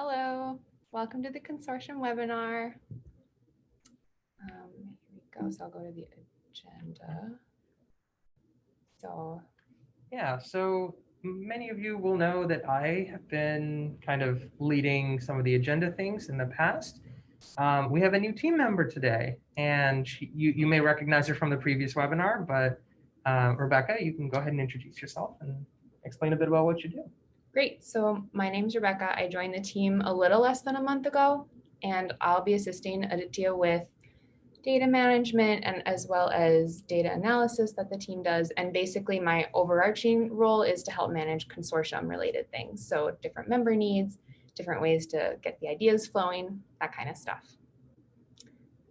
Hello, welcome to the consortium webinar. Um, here we go. So I'll go to the agenda. So Yeah, so many of you will know that I have been kind of leading some of the agenda things in the past. Um, we have a new team member today, and she, you, you may recognize her from the previous webinar, but uh, Rebecca, you can go ahead and introduce yourself and explain a bit about what you do. Great. So my name's Rebecca. I joined the team a little less than a month ago, and I'll be assisting Aditya with data management and as well as data analysis that the team does. And basically my overarching role is to help manage consortium related things. So different member needs, different ways to get the ideas flowing, that kind of stuff.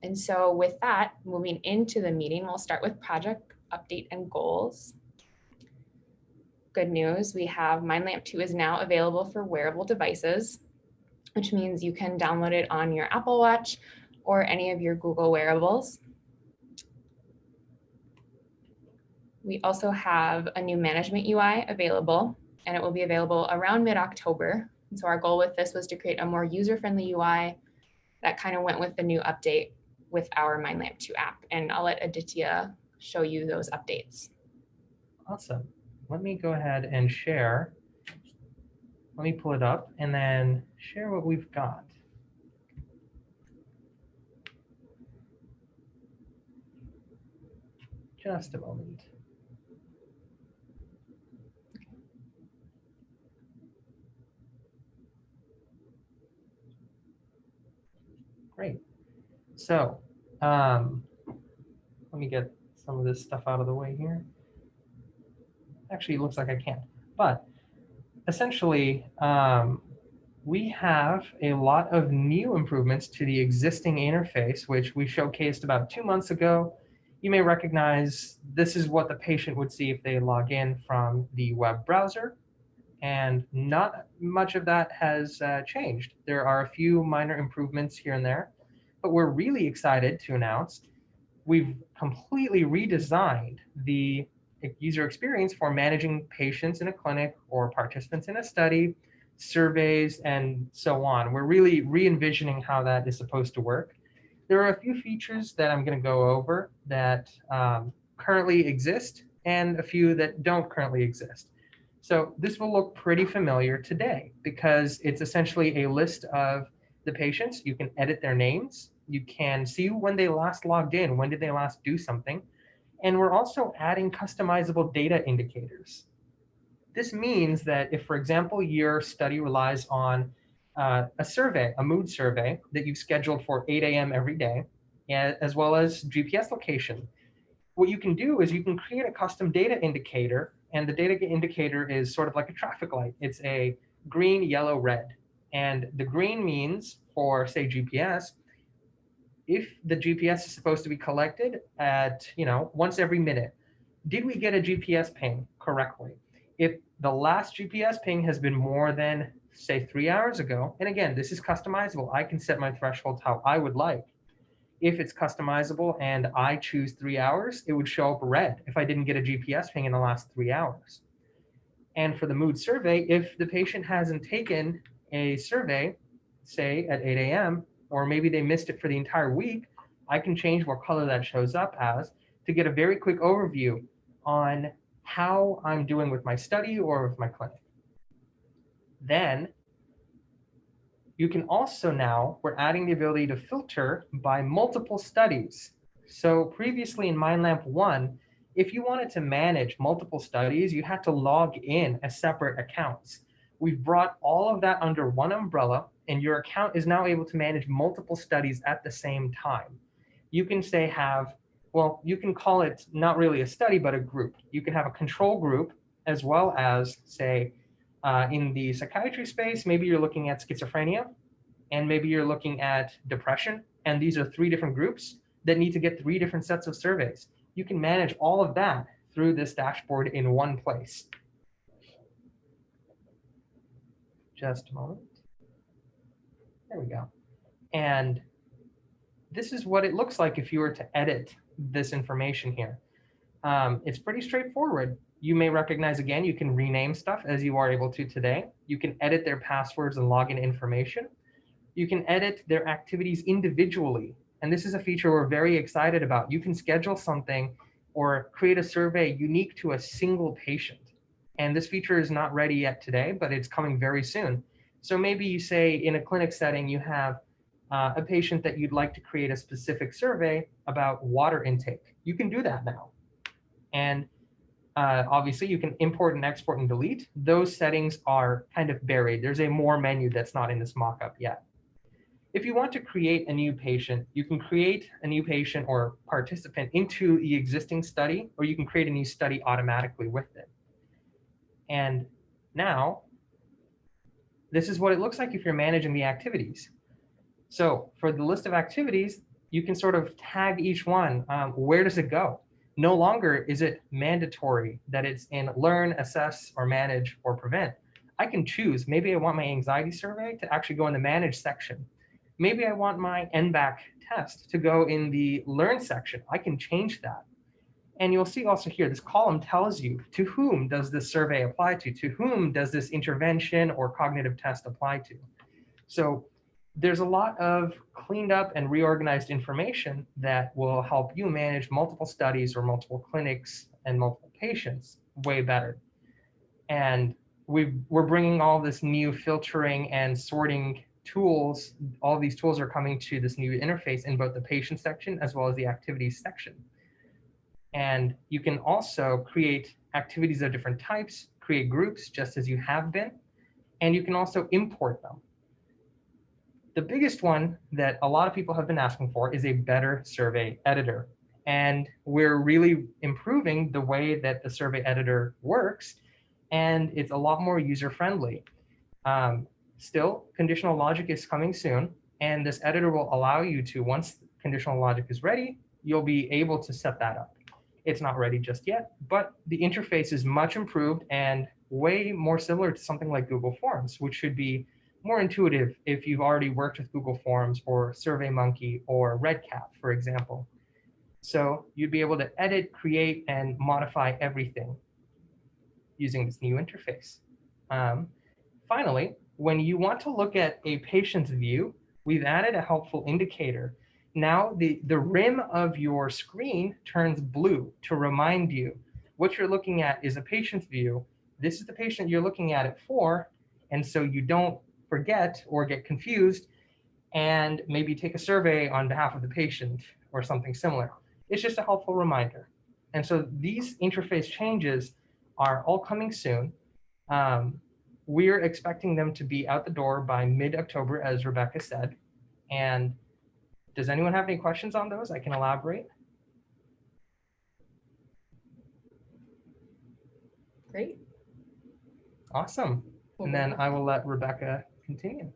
And so with that, moving into the meeting, we'll start with project update and goals. Good news, we have MindLamp 2 is now available for wearable devices, which means you can download it on your Apple Watch or any of your Google wearables. We also have a new management UI available, and it will be available around mid-October. So our goal with this was to create a more user-friendly UI that kind of went with the new update with our MindLamp 2 app. And I'll let Aditya show you those updates. Awesome. Let me go ahead and share. Let me pull it up and then share what we've got. Just a moment. Great. So um, let me get some of this stuff out of the way here. Actually, it looks like I can't. But essentially, um, we have a lot of new improvements to the existing interface, which we showcased about two months ago. You may recognize this is what the patient would see if they log in from the web browser. And not much of that has uh, changed. There are a few minor improvements here and there, but we're really excited to announce we've completely redesigned the user experience for managing patients in a clinic or participants in a study, surveys, and so on. We're really re-envisioning how that is supposed to work. There are a few features that I'm going to go over that um, currently exist and a few that don't currently exist. So this will look pretty familiar today because it's essentially a list of the patients. You can edit their names. You can see when they last logged in, when did they last do something. And we're also adding customizable data indicators. This means that if, for example, your study relies on uh, a survey, a mood survey that you've scheduled for 8 a.m. every day, as well as GPS location, what you can do is you can create a custom data indicator, and the data indicator is sort of like a traffic light. It's a green, yellow, red. And the green means for, say, GPS, if the GPS is supposed to be collected at, you know, once every minute, did we get a GPS ping correctly? If the last GPS ping has been more than, say, three hours ago, and again, this is customizable. I can set my thresholds how I would like. If it's customizable and I choose three hours, it would show up red if I didn't get a GPS ping in the last three hours. And for the mood survey, if the patient hasn't taken a survey, say at 8 a.m., or maybe they missed it for the entire week, I can change what color that shows up as to get a very quick overview on how I'm doing with my study or with my clinic. Then you can also now, we're adding the ability to filter by multiple studies. So previously in MindLamp 1, if you wanted to manage multiple studies, you had to log in as separate accounts. We've brought all of that under one umbrella and your account is now able to manage multiple studies at the same time. You can say have, well, you can call it not really a study, but a group. You can have a control group as well as say uh, in the psychiatry space, maybe you're looking at schizophrenia and maybe you're looking at depression. And these are three different groups that need to get three different sets of surveys. You can manage all of that through this dashboard in one place. Just a moment. There we go. And this is what it looks like if you were to edit this information here. Um, it's pretty straightforward. You may recognize again, you can rename stuff as you are able to today. You can edit their passwords and login information. You can edit their activities individually. And this is a feature we're very excited about. You can schedule something or create a survey unique to a single patient. And this feature is not ready yet today, but it's coming very soon. So maybe you say in a clinic setting, you have uh, a patient that you'd like to create a specific survey about water intake. You can do that now. And uh, obviously you can import and export and delete. Those settings are kind of buried. There's a more menu that's not in this mockup yet. If you want to create a new patient, you can create a new patient or participant into the existing study, or you can create a new study automatically with it. And now, this is what it looks like if you're managing the activities. So for the list of activities, you can sort of tag each one. Um, where does it go? No longer is it mandatory that it's in learn, assess, or manage, or prevent. I can choose. Maybe I want my anxiety survey to actually go in the manage section. Maybe I want my N-back test to go in the learn section. I can change that. And you'll see also here, this column tells you to whom does this survey apply to? To whom does this intervention or cognitive test apply to? So there's a lot of cleaned up and reorganized information that will help you manage multiple studies or multiple clinics and multiple patients way better. And we are bringing all this new filtering and sorting tools. All these tools are coming to this new interface in both the patient section as well as the activities section. And you can also create activities of different types, create groups just as you have been, and you can also import them. The biggest one that a lot of people have been asking for is a better survey editor. And we're really improving the way that the survey editor works, and it's a lot more user-friendly. Um, still, conditional logic is coming soon, and this editor will allow you to, once conditional logic is ready, you'll be able to set that up. It's not ready just yet, but the interface is much improved and way more similar to something like Google Forms, which should be more intuitive if you've already worked with Google Forms or SurveyMonkey or REDCap, for example. So you'd be able to edit, create, and modify everything using this new interface. Um, finally, when you want to look at a patient's view, we've added a helpful indicator. Now the, the rim of your screen turns blue to remind you what you're looking at is a patient's view. This is the patient you're looking at it for, and so you don't forget or get confused and maybe take a survey on behalf of the patient or something similar. It's just a helpful reminder. And so these interface changes are all coming soon. Um, we're expecting them to be out the door by mid-October, as Rebecca said. And does anyone have any questions on those? I can elaborate. Great. Awesome. And then I will let Rebecca continue.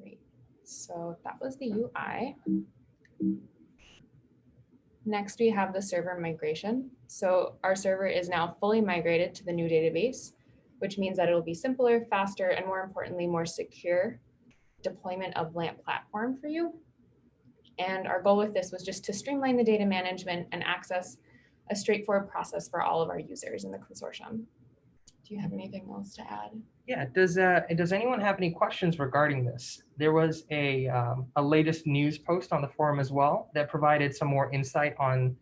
Great. So that was the UI. Next, we have the server migration. So our server is now fully migrated to the new database, which means that it'll be simpler, faster, and more importantly, more secure deployment of LAMP platform for you. And our goal with this was just to streamline the data management and access a straightforward process for all of our users in the consortium. Do you have anything else to add? Yeah, does uh, does anyone have any questions regarding this? There was a, um, a latest news post on the forum as well that provided some more insight on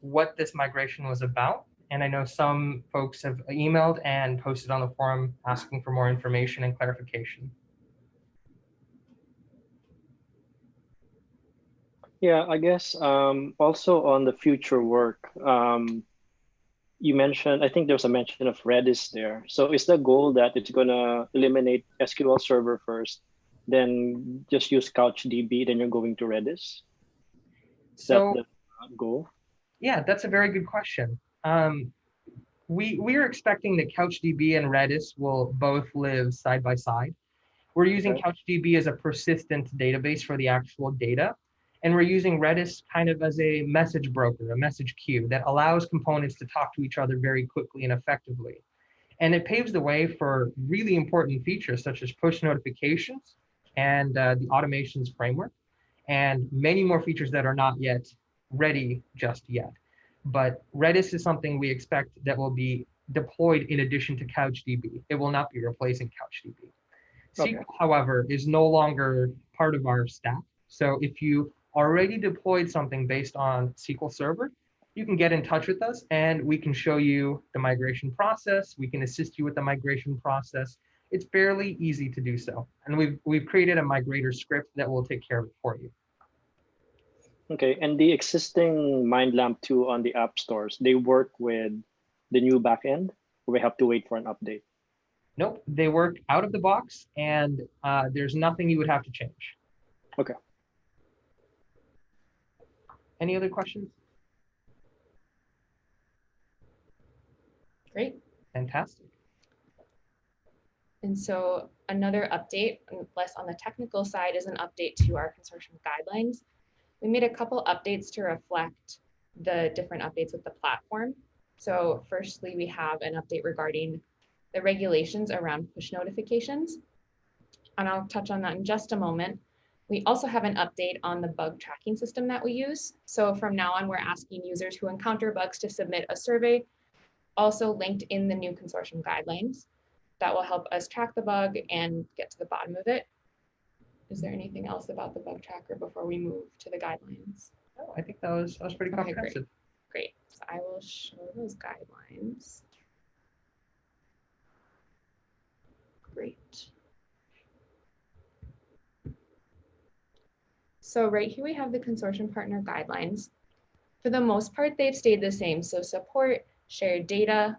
what this migration was about. And I know some folks have emailed and posted on the forum asking for more information and clarification. Yeah, I guess um, also on the future work, um, you mentioned, I think there's a mention of Redis there. So is the goal that it's going to eliminate SQL Server first, then just use CouchDB, then you're going to Redis? Is so, that the goal? Yeah, that's a very good question. Um, we, we are expecting that CouchDB and Redis will both live side by side. We're using okay. CouchDB as a persistent database for the actual data. And we're using Redis kind of as a message broker, a message queue that allows components to talk to each other very quickly and effectively. And it paves the way for really important features such as push notifications and uh, the automations framework, and many more features that are not yet ready just yet. But Redis is something we expect that will be deployed in addition to CouchDB. It will not be replacing CouchDB. Okay. SQL, however, is no longer part of our stack. So if you already deployed something based on SQL Server, you can get in touch with us and we can show you the migration process. We can assist you with the migration process. It's fairly easy to do so. And we've, we've created a migrator script that will take care of it for you. Okay, and the existing MindLamp 2 on the app stores, they work with the new backend, or we have to wait for an update? Nope, they work out of the box and uh, there's nothing you would have to change. Okay. Any other questions? Great. Fantastic. And so another update, and less on the technical side, is an update to our consortium guidelines. We made a couple updates to reflect the different updates with the platform. So firstly, we have an update regarding the regulations around push notifications. And I'll touch on that in just a moment. We also have an update on the bug tracking system that we use. So from now on, we're asking users who encounter bugs to submit a survey, also linked in the new consortium guidelines. That will help us track the bug and get to the bottom of it. Is there anything else about the bug tracker before we move to the guidelines? Oh, I think that was, that was pretty Okay, great. Great, so I will show those guidelines. Great. So right here we have the consortium partner guidelines. For the most part, they've stayed the same. So support, shared data.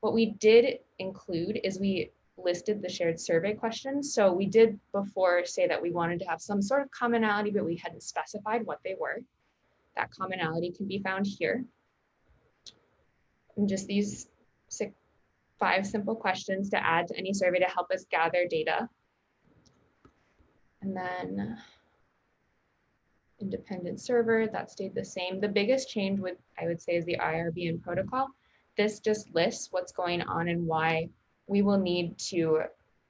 What we did include is we listed the shared survey questions. So we did before say that we wanted to have some sort of commonality, but we hadn't specified what they were. That commonality can be found here. And just these six, five simple questions to add to any survey to help us gather data. And then independent server, that stayed the same. The biggest change would, I would say, is the IRB and protocol. This just lists what's going on and why we will need to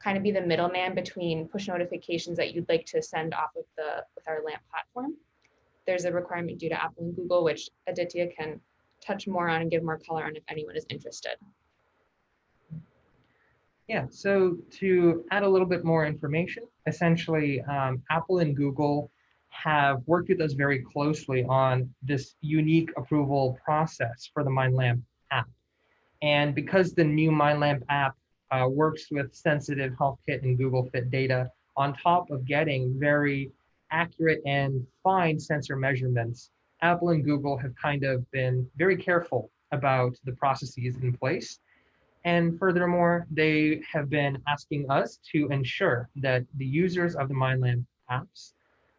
kind of be the middleman between push notifications that you'd like to send off of the with our LAMP platform. There's a requirement due to Apple and Google, which Aditya can touch more on and give more color on if anyone is interested. Yeah, so to add a little bit more information, essentially um, Apple and Google have worked with us very closely on this unique approval process for the MindLamp app. And because the new MindLamp app uh, works with sensitive HealthKit and Google Fit data on top of getting very accurate and fine sensor measurements, Apple and Google have kind of been very careful about the processes in place. And furthermore, they have been asking us to ensure that the users of the MindLamp apps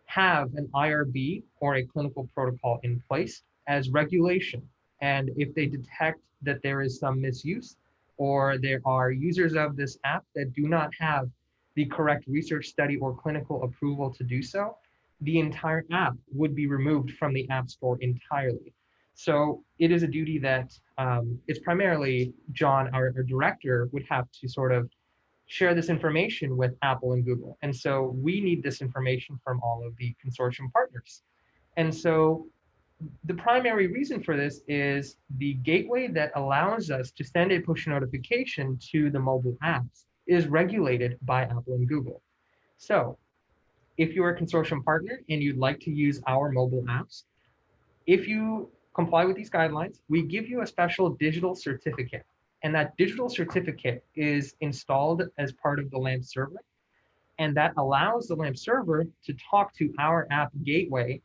have an IRB or a clinical protocol in place as regulation. And if they detect that there is some misuse or there are users of this app that do not have the correct research study or clinical approval to do so, the entire app would be removed from the App Store entirely. So it is a duty that um, it's primarily John, our, our director, would have to sort of share this information with Apple and Google. And so we need this information from all of the consortium partners. And so the primary reason for this is the gateway that allows us to send a push notification to the mobile apps is regulated by Apple and Google. So if you're a consortium partner and you'd like to use our mobile apps, if you comply with these guidelines, we give you a special digital certificate. And that digital certificate is installed as part of the LAMP server. And that allows the LAMP server to talk to our app gateway.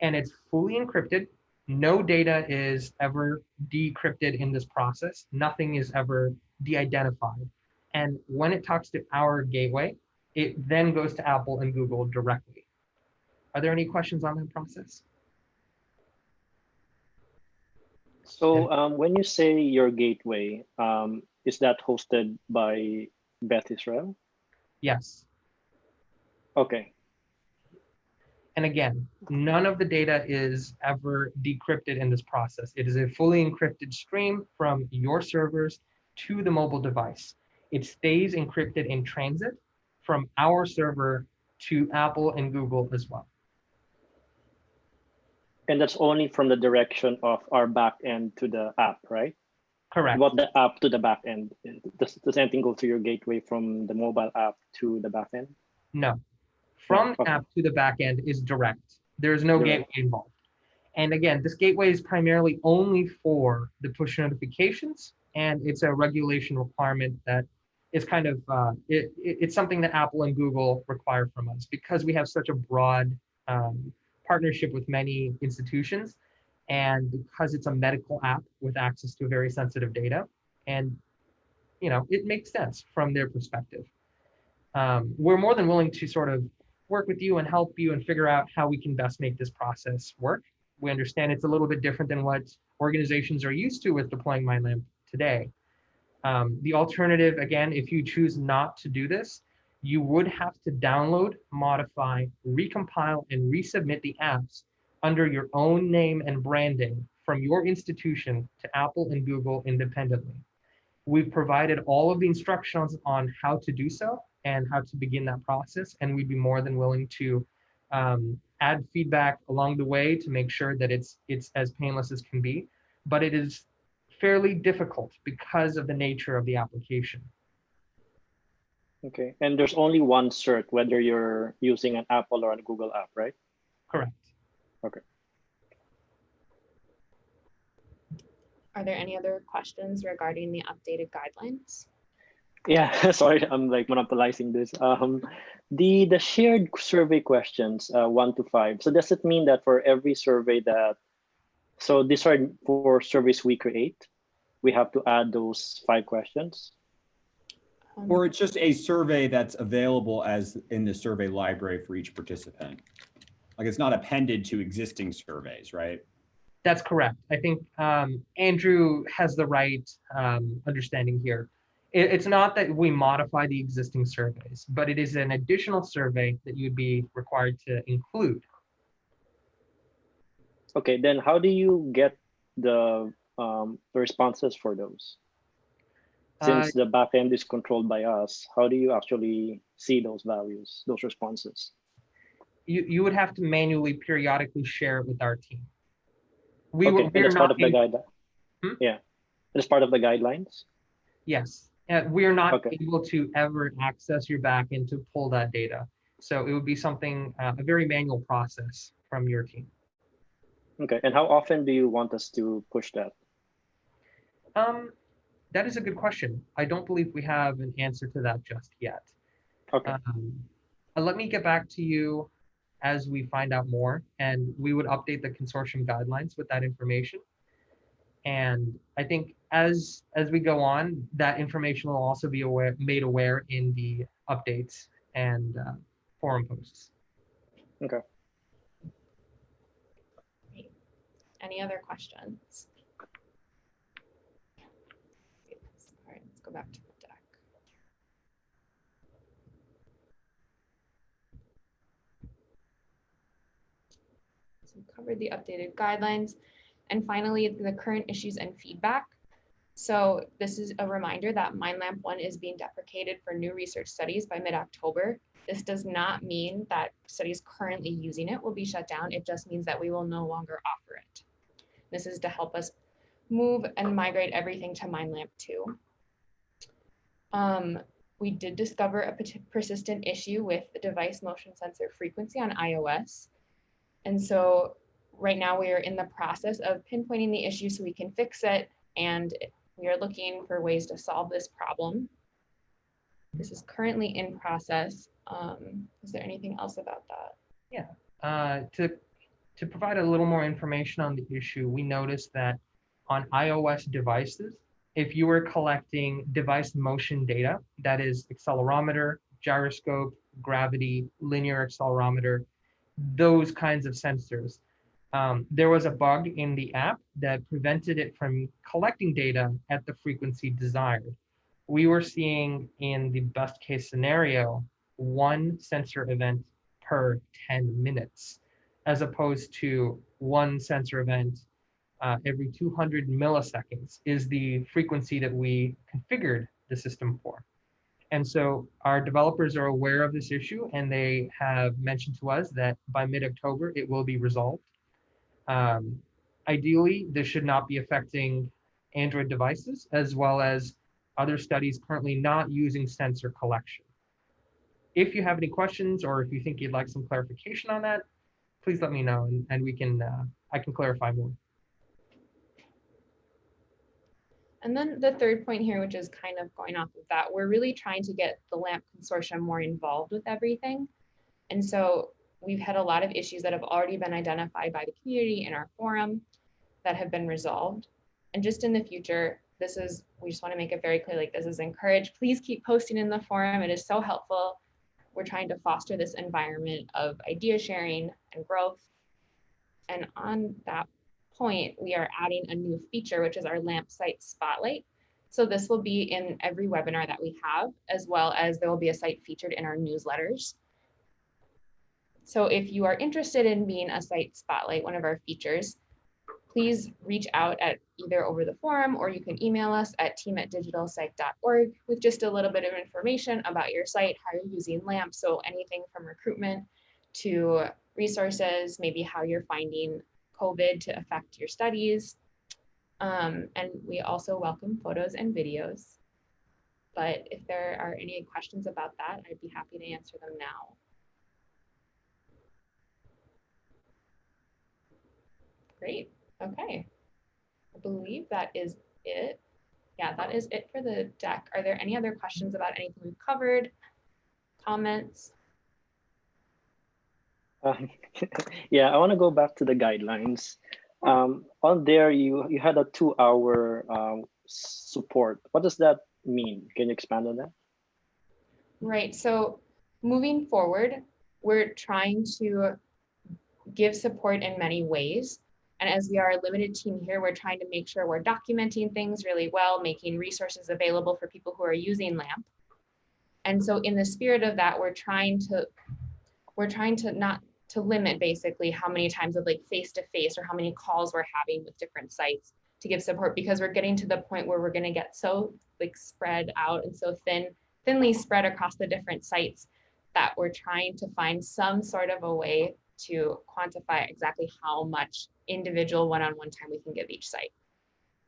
And it's fully encrypted. No data is ever decrypted in this process. Nothing is ever de-identified. And when it talks to our gateway, it then goes to Apple and Google directly. Are there any questions on that process? So um, when you say your gateway, um, is that hosted by Beth Israel? Yes. Okay. And again, none of the data is ever decrypted in this process. It is a fully encrypted stream from your servers to the mobile device. It stays encrypted in transit from our server to Apple and Google as well. And that's only from the direction of our back end to the app, right? Correct. About the app to the back end. Does, does anything go to your gateway from the mobile app to the back end? No. From the app to the back end is direct. There is no gateway involved. And again, this gateway is primarily only for the push notifications, and it's a regulation requirement that is kind of uh, it- it's something that Apple and Google require from us because we have such a broad um, partnership with many institutions, and because it's a medical app with access to very sensitive data, and you know it makes sense from their perspective. Um, we're more than willing to sort of work with you and help you and figure out how we can best make this process work. We understand it's a little bit different than what organizations are used to with deploying MindLamp today. Um, the alternative, again, if you choose not to do this, you would have to download, modify, recompile, and resubmit the apps under your own name and branding from your institution to Apple and Google independently. We've provided all of the instructions on how to do so and how to begin that process, and we'd be more than willing to um, add feedback along the way to make sure that it's it's as painless as can be. But it is fairly difficult because of the nature of the application. Okay, and there's only one cert, whether you're using an Apple or a Google app, right? Correct. Okay. Are there any other questions regarding the updated guidelines? Yeah, sorry, I'm like monopolizing this. Um, the the shared survey questions, uh, one to five. So does it mean that for every survey that, so these are for surveys we create, we have to add those five questions? Um, Or it's just a survey that's available as in the survey library for each participant. Like it's not appended to existing surveys, right? That's correct. I think um, Andrew has the right um, understanding here. It, it's not that we modify the existing surveys, but it is an additional survey that you'd be required to include. Okay, then how do you get the um, responses for those? Uh, Since the backend is controlled by us, how do you actually see those values, those responses? you, you would have to manually periodically share it with our team. We okay, were, and that's part of the guide. Hmm? Yeah, that's part of the guidelines. yes, uh, we're not Okay. able to ever access your backend to pull that data. So it would be something, uh, a very manual process from your team. Okay, and how often do you want us to push that? Um, that is a good question. I don't believe we have an answer to that just yet. Okay, Um, uh, let me get back to you as we find out more, and we would update the consortium guidelines with that information. And I think as as we go on, that information will also be aware, made aware in the updates and uh, forum posts. Okay. Any other questions? All right, let's go back to the deck. So we covered the updated guidelines. And finally, the current issues and feedback. So this is a reminder that MindLamp 1 is being deprecated for new research studies by mid-October. This does not mean that studies currently using it will be shut down. It just means that we will no longer offer it. This is to help us move and migrate everything to MindLamp 2. Um, we did discover a persistent issue with the device motion sensor frequency on iOS. And so right now we are in the process of pinpointing the issue so we can fix it. And we are looking for ways to solve this problem. This is currently in process. Um, is there anything else about that? Uh, to to provide a little more information on the issue, we noticed that on iOS devices, if you were collecting device motion data, that is accelerometer, gyroscope, gravity, linear accelerometer, those kinds of sensors, um, there was a bug in the app that prevented it from collecting data at the frequency desired. We were seeing in the best case scenario, one sensor event per 10 minutes, as opposed to one sensor event uh, every 200 milliseconds is the frequency that we configured the system for. And so our developers are aware of this issue and they have mentioned to us that by mid-October, it will be resolved. Um, ideally, this should not be affecting Android devices as well as other studies currently not using sensor collection. If you have any questions or if you think you'd like some clarification on that, please let me know and, and we can, uh, I can clarify more. And then the third point here, which is kind of going off of that, we're really trying to get the LAMP consortium more involved with everything. And so we've had a lot of issues that have already been identified by the community in our forum that have been resolved. And just in the future, this is, we just want to make it very clear, like this is encouraged. Please keep posting in the forum. It is so helpful. We're trying to foster this environment of idea sharing and growth. And on that point, we are adding a new feature, which is our LAMP site spotlight. So this will be in every webinar that we have, as well as there will be a site featured in our newsletters. So if you are interested in being a site spotlight, one of our features, please reach out at either over the forum or you can email us at team at digitalpsych.org with just a little bit of information about your site, how you're using LAMP. So anything from recruitment to resources, maybe how you're finding COVID to affect your studies. Um, and we also welcome photos and videos. But if there are any questions about that, I'd be happy to answer them now. Great, okay. I believe that is it. Yeah, that is it for the deck. Are there any other questions about anything we've covered? Comments? Um, yeah, I want to go back to the guidelines. Um, on there, you you had a two-hour um, support. What does that mean? Can you expand on that? Right. So moving forward, we're trying to give support in many ways. And as we are a limited team here, we're trying to make sure we're documenting things really well, making resources available for people who are using LAMP. And so in the spirit of that, we're trying to we're trying to not to limit basically how many times of like face to face or how many calls we're having with different sites to give support because we're getting to the point where we're going to get so like spread out and so thin thinly spread across the different sites that we're trying to find some sort of a way to quantify exactly how much individual one-on-one time we can give each site.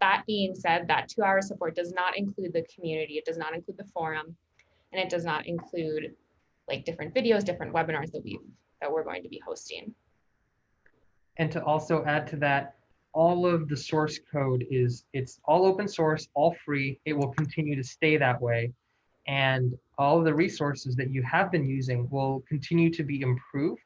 That being said, that two hour support does not include the community, it does not include the forum, and it does not include like different videos, different webinars that we've that we're going to be hosting. And to also add to that, all of the source code is, it's all open source, all free. It will continue to stay that way. And all of the resources that you have been using will continue to be improved.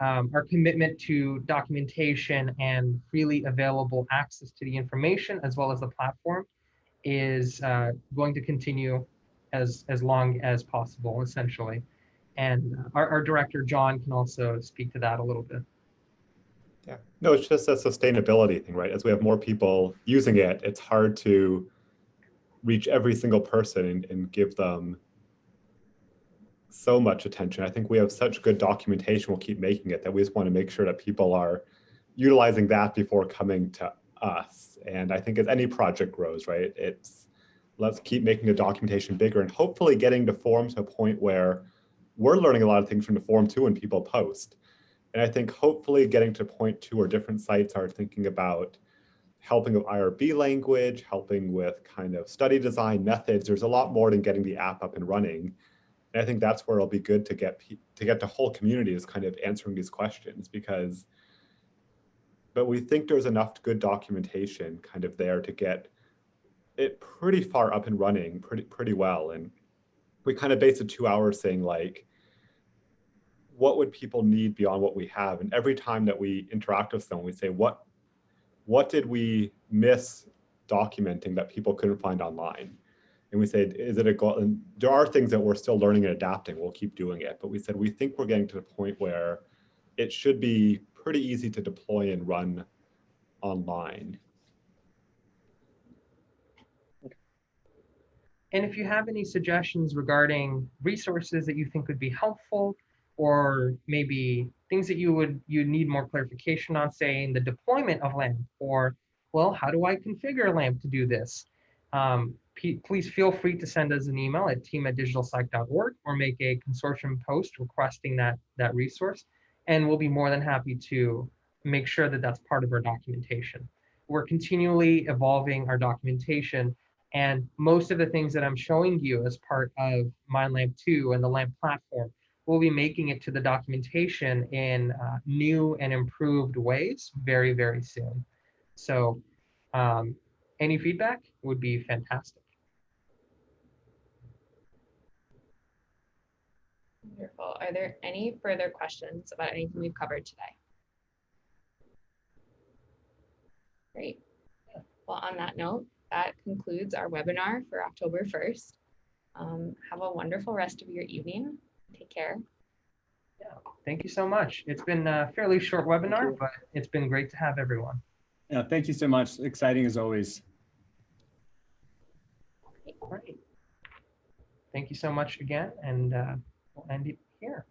Um, our commitment to documentation and freely available access to the information as well as the platform is uh, going to continue as, as long as possible, essentially. And our, our director, John, can also speak to that a little bit. Yeah, no, it's just a sustainability thing, right? As we have more people using it, it's hard to reach every single person and, and give them so much attention. I think we have such good documentation, we'll keep making it, that we just want to make sure that people are utilizing that before coming to us. And I think as any project grows, right, it's let's keep making the documentation bigger and hopefully getting the form to a point where we're learning a lot of things from the forum too when people post. And I think hopefully getting to point two where different sites are thinking about helping with IRB language, helping with kind of study design methods. There's a lot more than getting the app up and running. And I think that's where it'll be good to get to get the whole community is kind of answering these questions because, but we think there's enough good documentation kind of there to get it pretty far up and running pretty pretty well. And we kind of base the two hours saying like, what would people need beyond what we have? And every time that we interact with someone, we say, what, what did we miss documenting that people couldn't find online? And we said, is it a goal? And there are things that we're still learning and adapting. We'll keep doing it. But we said, we think we're getting to the point where it should be pretty easy to deploy and run online. And if you have any suggestions regarding resources that you think would be helpful, or maybe things that you would you need more clarification on, say in the deployment of LAMP, or well, how do I configure LAMP to do this? um, please feel free to send us an email at team at digitalpsych.org or make a consortium post requesting that, that resource. And we'll be more than happy to make sure that that's part of our documentation. We're continually evolving our documentation and most of the things that I'm showing you as part of MindLamp 2 and the LAMP platform, we'll be making it to the documentation in uh, new and improved ways very, very soon. So um, any feedback would be fantastic. Wonderful. Are there any further questions about anything we've covered today? Great. Well, on that note, that concludes our webinar for October 1st. Um, have a wonderful rest of your evening. Take care. Yeah. Thank you so much. It's been a fairly short webinar, but it's been great to have everyone. Yeah, thank you so much. Exciting as always. Great. Thank you so much again, and uh, we'll end it here.